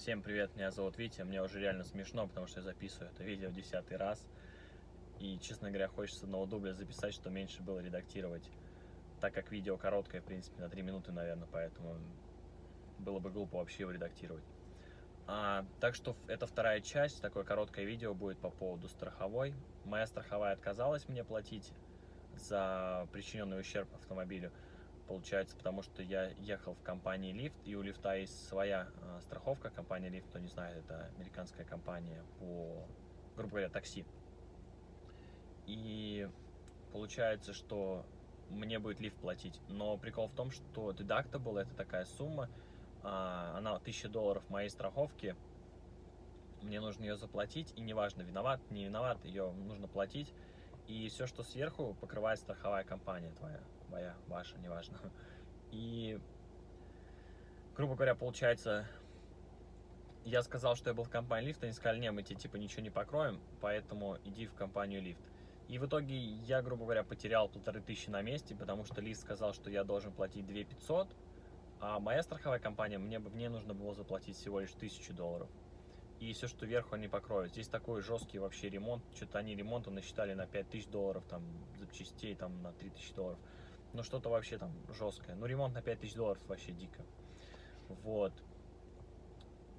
Всем привет, меня зовут Витя. Мне уже реально смешно, потому что я записываю это видео десятый раз. И, честно говоря, хочется одного дубля записать, что меньше было редактировать. Так как видео короткое, в принципе, на 3 минуты, наверное, поэтому было бы глупо вообще его редактировать. А, так что это вторая часть, такое короткое видео будет по поводу страховой. Моя страховая отказалась мне платить за причиненный ущерб автомобилю получается, потому что я ехал в компании Lyft, и у Лифта есть своя э, страховка, компания Lyft, кто не знает, это американская компания по, грубо говоря, такси. И получается, что мне будет лифт платить, но прикол в том, что deductible это такая сумма, э, она 1000 долларов моей страховки, мне нужно ее заплатить, и неважно, виноват, не виноват, ее нужно платить, и все, что сверху, покрывает страховая компания твоя моя, ваша, неважно. И, грубо говоря, получается, я сказал, что я был в компании лифт, они сказали, не, мы тебе типа ничего не покроем, поэтому иди в компанию лифт. И в итоге я, грубо говоря, потерял полторы тысячи на месте, потому что лифт сказал, что я должен платить 2 500, а моя страховая компания, мне, мне нужно было заплатить всего лишь тысячу долларов. И все, что вверху, они покроют. Здесь такой жесткий вообще ремонт. Что-то они ремонта насчитали на 5000 долларов, там, запчастей, там, на 3000 долларов ну что-то вообще там жесткое. Ну ремонт на 5000 долларов вообще дико. Вот.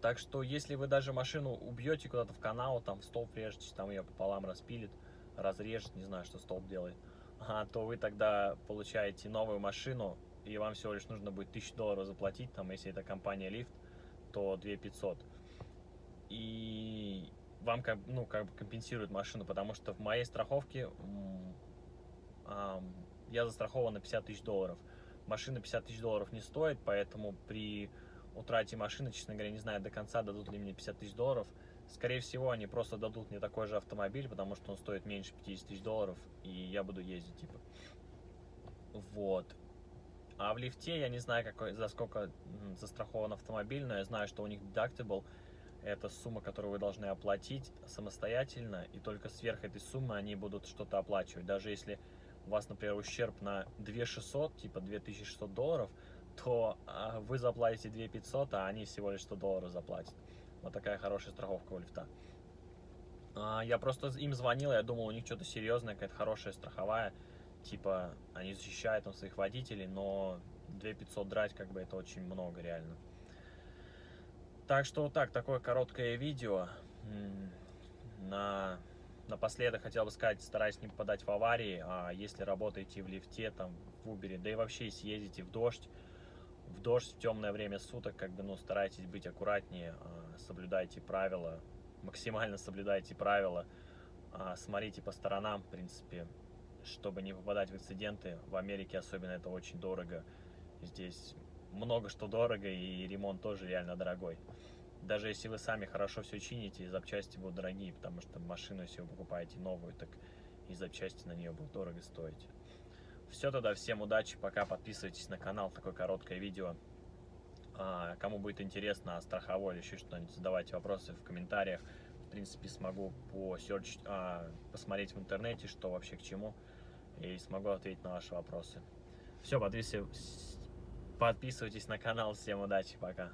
Так что, если вы даже машину убьете куда-то в канал, там в столб режете, там ее пополам распилит, разрежет, не знаю, что столб делает, а, то вы тогда получаете новую машину, и вам всего лишь нужно будет 1000 долларов заплатить, там, если это компания Лифт, то 2500. И вам как, ну, как бы компенсируют машину, потому что в моей страховке я застрахован на 50 тысяч долларов. Машина 50 тысяч долларов не стоит, поэтому при утрате машины, честно говоря, не знаю до конца, дадут ли мне 50 тысяч долларов. Скорее всего, они просто дадут мне такой же автомобиль, потому что он стоит меньше 50 тысяч долларов, и я буду ездить, типа. Вот. А в лифте я не знаю, какой, за сколько застрахован автомобиль, но я знаю, что у них deductible – это сумма, которую вы должны оплатить самостоятельно, и только сверх этой суммы они будут что-то оплачивать. Даже если вас, например, ущерб на 2600, типа 2600 долларов, то а, вы заплатите 2500, а они всего лишь 100 долларов заплатят. Вот такая хорошая страховка у лифта. А, я просто им звонил, я думал, у них что-то серьезное, какая-то хорошая страховая. Типа, они защищают там своих водителей, но 2500 драть, как бы, это очень много реально. Так что вот так, такое короткое видео на Напоследок хотел бы сказать, стараюсь не попадать в аварии, а если работаете в лифте, там, в Uber, да и вообще если ездите в дождь, в дождь в темное время суток, как бы, ну, старайтесь быть аккуратнее, а, соблюдайте правила, максимально соблюдайте правила, а, смотрите по сторонам, в принципе, чтобы не попадать в инциденты. В Америке особенно это очень дорого, здесь много что дорого, и ремонт тоже реально дорогой даже если вы сами хорошо все чините, запчасти будут дорогие, потому что машину, если вы покупаете новую, так и запчасти на нее будут дорого стоить. Все тогда, всем удачи, пока, подписывайтесь на канал, такое короткое видео. А, кому будет интересно о страховой или еще что-нибудь, задавайте вопросы в комментариях. В принципе, смогу по search, а, посмотреть в интернете, что вообще к чему, и смогу ответить на ваши вопросы. Все, подписывайтесь на канал, всем удачи, пока.